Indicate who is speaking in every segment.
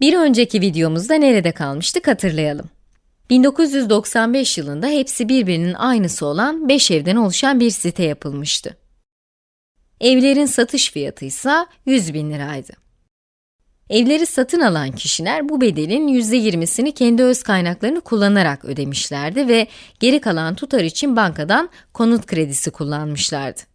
Speaker 1: Bir önceki videomuzda nerede kalmıştık hatırlayalım. 1995 yılında hepsi birbirinin aynısı olan 5 evden oluşan bir site yapılmıştı. Evlerin satış fiyatı ise 100 bin liraydı. Evleri satın alan kişiler bu bedelin %20'sini kendi öz kaynaklarını kullanarak ödemişlerdi ve geri kalan tutar için bankadan konut kredisi kullanmışlardı.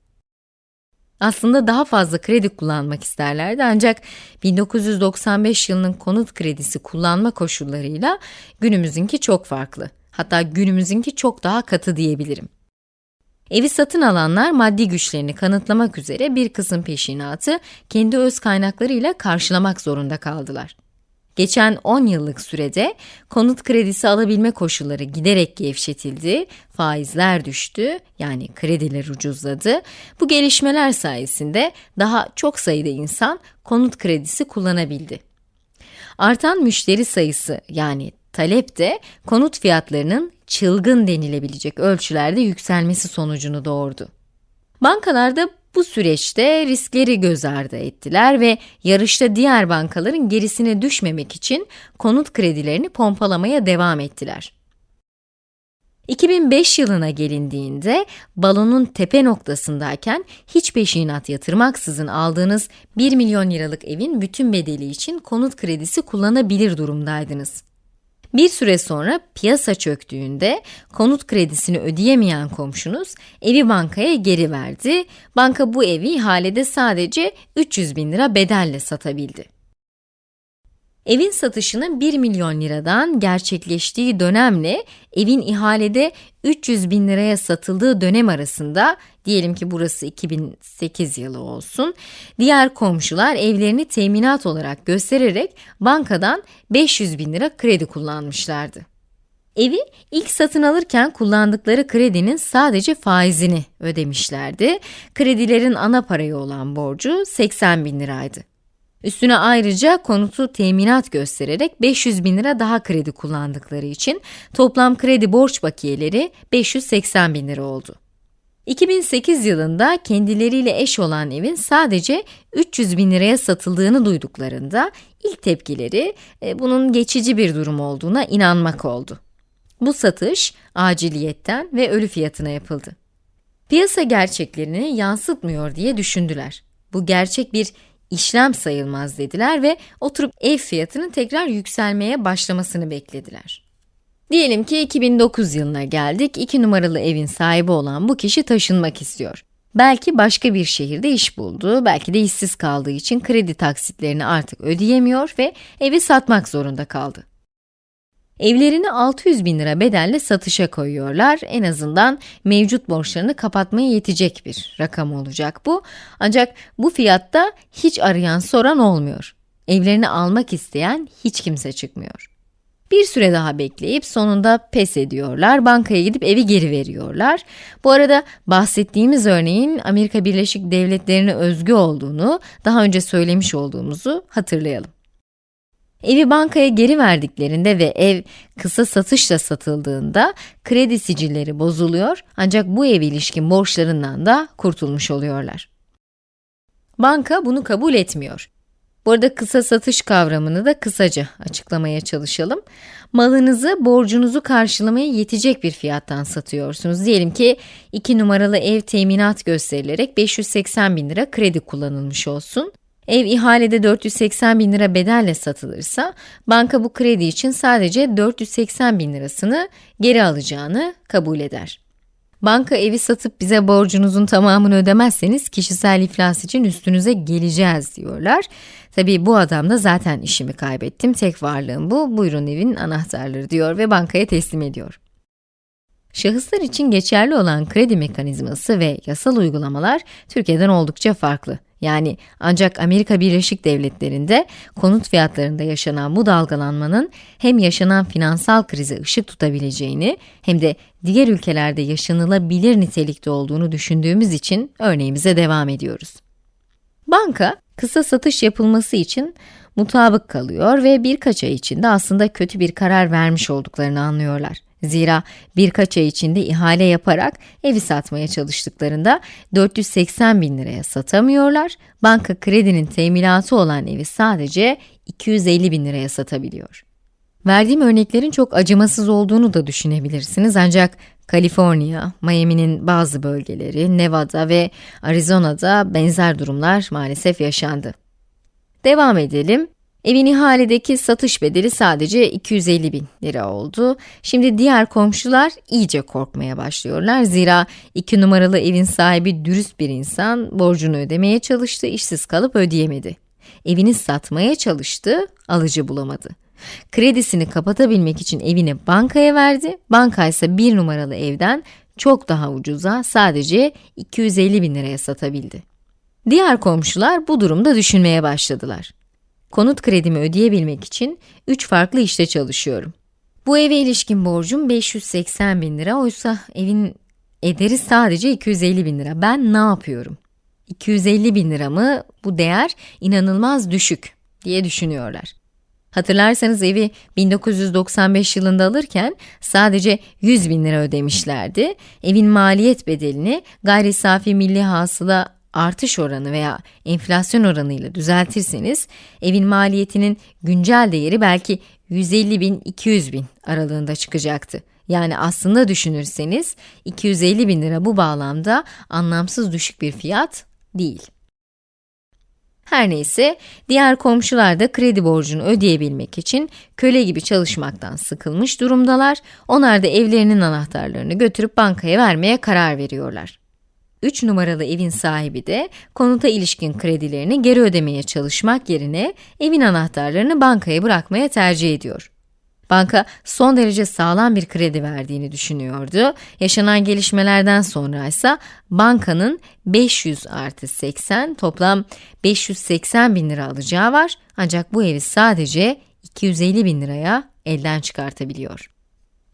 Speaker 1: Aslında daha fazla kredi kullanmak isterlerdi ancak 1995 yılının konut kredisi kullanma koşullarıyla günümüzünki çok farklı. Hatta günümüzünki çok daha katı diyebilirim. Evi satın alanlar maddi güçlerini kanıtlamak üzere bir kısım peşinatı kendi öz kaynaklarıyla karşılamak zorunda kaldılar. Geçen 10 yıllık sürede konut kredisi alabilme koşulları giderek gevşetildi, faizler düştü, yani krediler ucuzladı. Bu gelişmeler sayesinde daha çok sayıda insan konut kredisi kullanabildi. Artan müşteri sayısı yani talep de konut fiyatlarının çılgın denilebilecek ölçülerde yükselmesi sonucunu doğurdu. Bankalar da bu süreçte riskleri göz ardı ettiler ve yarışta diğer bankaların gerisine düşmemek için konut kredilerini pompalamaya devam ettiler. 2005 yılına gelindiğinde balonun tepe noktasındayken hiç peşinat yatırmaksızın aldığınız 1 milyon liralık evin bütün bedeli için konut kredisi kullanabilir durumdaydınız. Bir süre sonra piyasa çöktüğünde konut kredisini ödeyemeyen komşunuz evi bankaya geri verdi. Banka bu evi ihalede sadece 300 bin lira bedelle satabildi. Evin satışının 1 milyon liradan gerçekleştiği dönemle evin ihalede 300 bin liraya satıldığı dönem arasında, diyelim ki burası 2008 yılı olsun, diğer komşular evlerini teminat olarak göstererek bankadan 500 bin lira kredi kullanmışlardı. Evi ilk satın alırken kullandıkları kredinin sadece faizini ödemişlerdi. Kredilerin ana parayı olan borcu 80 bin liraydı. Üstüne ayrıca konutu teminat göstererek 500 bin lira daha kredi kullandıkları için toplam kredi borç bakiyeleri 580 bin lira oldu. 2008 yılında kendileriyle eş olan evin sadece 300 bin liraya satıldığını duyduklarında ilk tepkileri e, bunun geçici bir durum olduğuna inanmak oldu. Bu satış aciliyetten ve ölü fiyatına yapıldı. Piyasa gerçeklerini yansıtmıyor diye düşündüler. Bu gerçek bir işlem sayılmaz dediler ve oturup ev fiyatının tekrar yükselmeye başlamasını beklediler. Diyelim ki 2009 yılına geldik, 2 numaralı evin sahibi olan bu kişi taşınmak istiyor. Belki başka bir şehirde iş buldu, belki de işsiz kaldığı için kredi taksitlerini artık ödeyemiyor ve evi satmak zorunda kaldı. Evlerini 600 bin lira bedelle satışa koyuyorlar. En azından mevcut borçlarını kapatmaya yetecek bir rakam olacak bu. Ancak bu fiyatta hiç arayan soran olmuyor. Evlerini almak isteyen hiç kimse çıkmıyor. Bir süre daha bekleyip sonunda pes ediyorlar, bankaya gidip evi geri veriyorlar. Bu arada bahsettiğimiz örneğin Amerika Birleşik Devletleri'ne özgü olduğunu daha önce söylemiş olduğumuzu hatırlayalım. Evi bankaya geri verdiklerinde ve ev kısa satışla satıldığında kredi sicilleri bozuluyor ancak bu ev ilişkin borçlarından da kurtulmuş oluyorlar. Banka bunu kabul etmiyor. Bu arada kısa satış kavramını da kısaca açıklamaya çalışalım. Malınızı borcunuzu karşılamaya yetecek bir fiyattan satıyorsunuz. Diyelim ki 2 numaralı ev teminat gösterilerek 580 bin lira kredi kullanılmış olsun. Ev ihalede 480 bin lira bedelle satılırsa, banka bu kredi için sadece 480 bin lirasını geri alacağını kabul eder. Banka evi satıp bize borcunuzun tamamını ödemezseniz kişisel iflas için üstünüze geleceğiz diyorlar. Tabii bu adam da zaten işimi kaybettim, tek varlığım bu, buyurun evin anahtarları diyor ve bankaya teslim ediyor. Şahıslar için geçerli olan kredi mekanizması ve yasal uygulamalar Türkiye'den oldukça farklı. Yani ancak Amerika Birleşik Devletleri'nde konut fiyatlarında yaşanan bu dalgalanmanın hem yaşanan finansal krize ışık tutabileceğini hem de diğer ülkelerde yaşanılabilir nitelikte olduğunu düşündüğümüz için örneğimize devam ediyoruz. Banka, kısa satış yapılması için mutabık kalıyor ve birkaç ay içinde aslında kötü bir karar vermiş olduklarını anlıyorlar. Zira birkaç ay içinde ihale yaparak evi satmaya çalıştıklarında 480 bin liraya satamıyorlar, banka kredinin teminatı olan evi sadece 250 bin liraya satabiliyor. Verdiğim örneklerin çok acımasız olduğunu da düşünebilirsiniz ancak Kaliforniya, Miami'nin bazı bölgeleri, Nevada ve Arizona'da benzer durumlar maalesef yaşandı. Devam edelim. Evin ihaledeki satış bedeli sadece 250 bin lira oldu. Şimdi diğer komşular iyice korkmaya başlıyorlar. Zira iki numaralı evin sahibi dürüst bir insan borcunu ödemeye çalıştı, işsiz kalıp ödeyemedi. Evini satmaya çalıştı, alıcı bulamadı. Kredisini kapatabilmek için evini bankaya verdi. Banka ise bir numaralı evden çok daha ucuza sadece 250 bin liraya satabildi. Diğer komşular bu durumda düşünmeye başladılar. Konut kredimi ödeyebilmek için 3 farklı işte çalışıyorum. Bu eve ilişkin borcum 580 bin lira, oysa evin ederi sadece 250 bin lira. Ben ne yapıyorum? 250 bin lira mı? Bu değer inanılmaz düşük diye düşünüyorlar. Hatırlarsanız evi 1995 yılında alırken sadece 100 bin lira ödemişlerdi. Evin maliyet bedelini gayri safi milli hasıla artış oranı veya enflasyon oranıyla düzeltirseniz evin maliyetinin güncel değeri belki 150 bin 200 bin aralığında çıkacaktı. Yani aslında düşünürseniz 250 bin lira bu bağlamda anlamsız düşük bir fiyat değil. Her neyse, diğer komşular da kredi borcunu ödeyebilmek için köle gibi çalışmaktan sıkılmış durumdalar. Onlar da evlerinin anahtarlarını götürüp bankaya vermeye karar veriyorlar. 3 numaralı evin sahibi de konuta ilişkin kredilerini geri ödemeye çalışmak yerine evin anahtarlarını bankaya bırakmaya tercih ediyor. Banka son derece sağlam bir kredi verdiğini düşünüyordu. Yaşanan gelişmelerden sonra ise bankanın 500 artı 80 toplam 580 bin lira alacağı var. Ancak bu evi sadece 250 bin liraya elden çıkartabiliyor.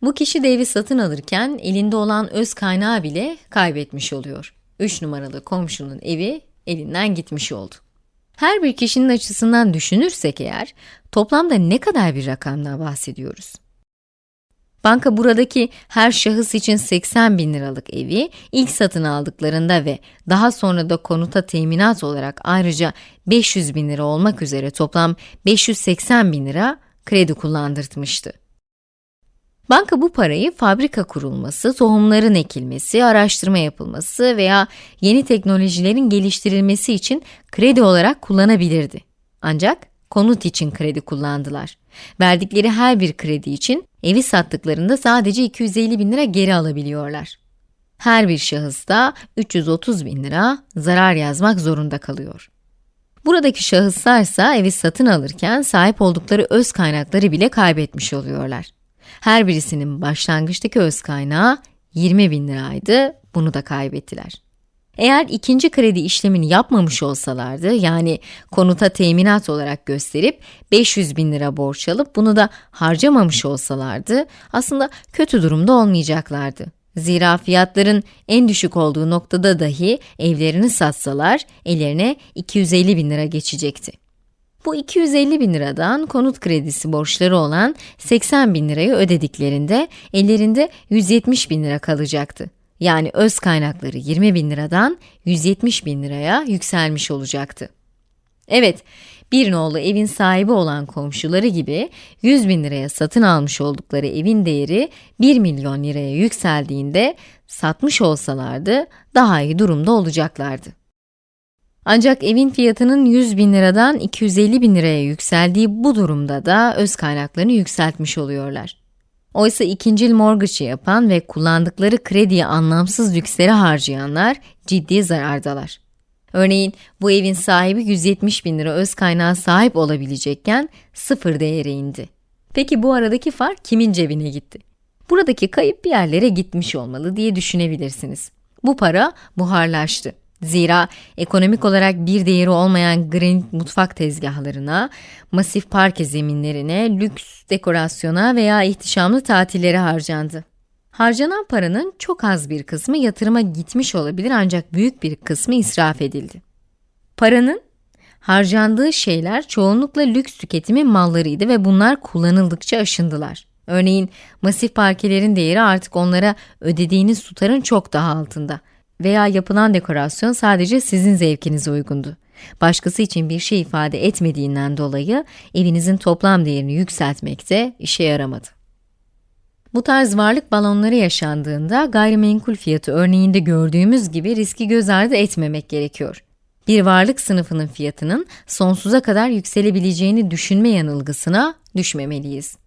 Speaker 1: Bu kişi de evi satın alırken elinde olan öz kaynağı bile kaybetmiş oluyor. 3 numaralı komşunun evi elinden gitmiş oldu. Her bir kişinin açısından düşünürsek eğer, toplamda ne kadar bir rakamdan bahsediyoruz? Banka buradaki her şahıs için 80 bin liralık evi ilk satın aldıklarında ve daha sonra da konuta teminat olarak ayrıca 500 bin lira olmak üzere toplam 580 bin lira kredi kullandırtmıştı. Banka bu parayı fabrika kurulması, tohumların ekilmesi, araştırma yapılması veya yeni teknolojilerin geliştirilmesi için kredi olarak kullanabilirdi. Ancak konut için kredi kullandılar. Verdikleri her bir kredi için evi sattıklarında sadece 250 bin lira geri alabiliyorlar. Her bir şahıs da 330 bin lira zarar yazmak zorunda kalıyor. Buradaki şahıslarsa evi satın alırken sahip oldukları öz kaynakları bile kaybetmiş oluyorlar. Her birisinin başlangıçtaki öz kaynağı 20 bin liraydı, bunu da kaybettiler. Eğer ikinci kredi işlemini yapmamış olsalardı, yani konuta teminat olarak gösterip 500 bin lira borç alıp bunu da harcamamış olsalardı, aslında kötü durumda olmayacaklardı. Zira fiyatların en düşük olduğu noktada dahi evlerini satsalar, ellerine 250 bin lira geçecekti. Bu 250 bin liradan konut kredisi borçları olan 80 bin lirayı ödediklerinde ellerinde 170 bin lira kalacaktı. Yani öz kaynakları 20 bin liradan 170 bin liraya yükselmiş olacaktı. Evet, bir nolu evin sahibi olan komşuları gibi 100 bin liraya satın almış oldukları evin değeri 1 milyon liraya yükseldiğinde satmış olsalardı daha iyi durumda olacaklardı. Ancak evin fiyatının 100 bin liradan 250 bin liraya yükseldiği bu durumda da öz kaynaklarını yükseltmiş oluyorlar. Oysa ikincil mortgage'ı yapan ve kullandıkları krediyi anlamsız lükslere harcayanlar ciddi zarardalar. Örneğin bu evin sahibi 170 bin lira öz kaynağı sahip olabilecekken sıfır değere indi. Peki bu aradaki fark kimin cebine gitti? Buradaki kayıp bir yerlere gitmiş olmalı diye düşünebilirsiniz. Bu para buharlaştı. Zira ekonomik olarak bir değeri olmayan granit mutfak tezgahlarına, masif parke zeminlerine, lüks dekorasyona veya ihtişamlı tatillere harcandı. Harcanan paranın çok az bir kısmı yatırıma gitmiş olabilir ancak büyük bir kısmı israf edildi. Paranın harcandığı şeyler çoğunlukla lüks tüketimi mallarıydı ve bunlar kullanıldıkça aşındılar. Örneğin masif parkelerin değeri artık onlara ödediğiniz tutarın çok daha altında. Veya yapılan dekorasyon sadece sizin zevkinize uygundu. Başkası için bir şey ifade etmediğinden dolayı evinizin toplam değerini yükseltmekte işe yaramadı. Bu tarz varlık balonları yaşandığında gayrimenkul fiyatı örneğinde gördüğümüz gibi riski göz ardı etmemek gerekiyor. Bir varlık sınıfının fiyatının sonsuza kadar yükselebileceğini düşünme yanılgısına düşmemeliyiz.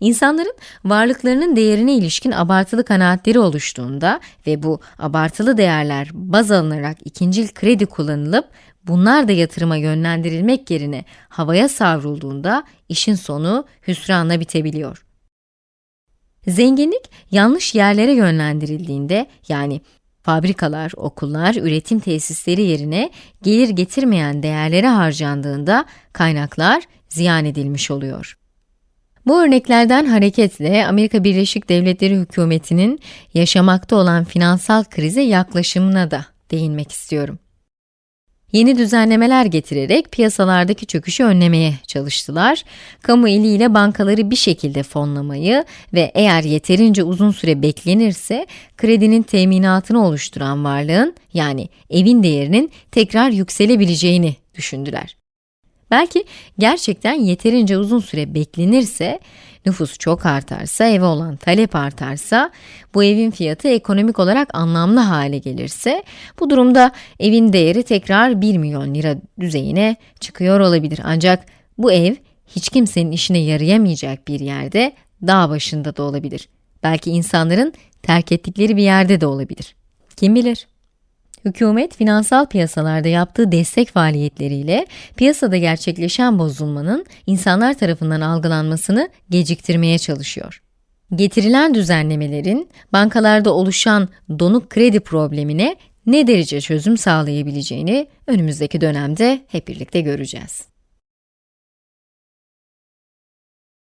Speaker 1: İnsanların varlıklarının değerine ilişkin abartılı kanaatleri oluştuğunda ve bu abartılı değerler baz alınarak ikincil kredi kullanılıp bunlar da yatırıma yönlendirilmek yerine havaya savrulduğunda işin sonu hüsranla bitebiliyor. Zenginlik yanlış yerlere yönlendirildiğinde yani fabrikalar, okullar, üretim tesisleri yerine gelir getirmeyen değerlere harcandığında kaynaklar ziyan edilmiş oluyor. Bu örneklerden hareketle Amerika Birleşik Devletleri hükümetinin yaşamakta olan finansal krize yaklaşımına da değinmek istiyorum. Yeni düzenlemeler getirerek piyasalardaki çöküşü önlemeye çalıştılar. Kamu eliyle bankaları bir şekilde fonlamayı ve eğer yeterince uzun süre beklenirse kredinin teminatını oluşturan varlığın yani evin değerinin tekrar yükselebileceğini düşündüler. Belki gerçekten yeterince uzun süre beklenirse, nüfus çok artarsa, eve olan talep artarsa, bu evin fiyatı ekonomik olarak anlamlı hale gelirse, bu durumda evin değeri tekrar 1 milyon lira düzeyine çıkıyor olabilir. Ancak bu ev hiç kimsenin işine yarayamayacak bir yerde, dağ başında da olabilir. Belki insanların terk ettikleri bir yerde de olabilir. Kim bilir? Hükümet, finansal piyasalarda yaptığı destek faaliyetleriyle piyasada gerçekleşen bozulmanın insanlar tarafından algılanmasını geciktirmeye çalışıyor. Getirilen düzenlemelerin bankalarda oluşan donuk kredi problemine ne derece çözüm sağlayabileceğini önümüzdeki dönemde hep birlikte göreceğiz.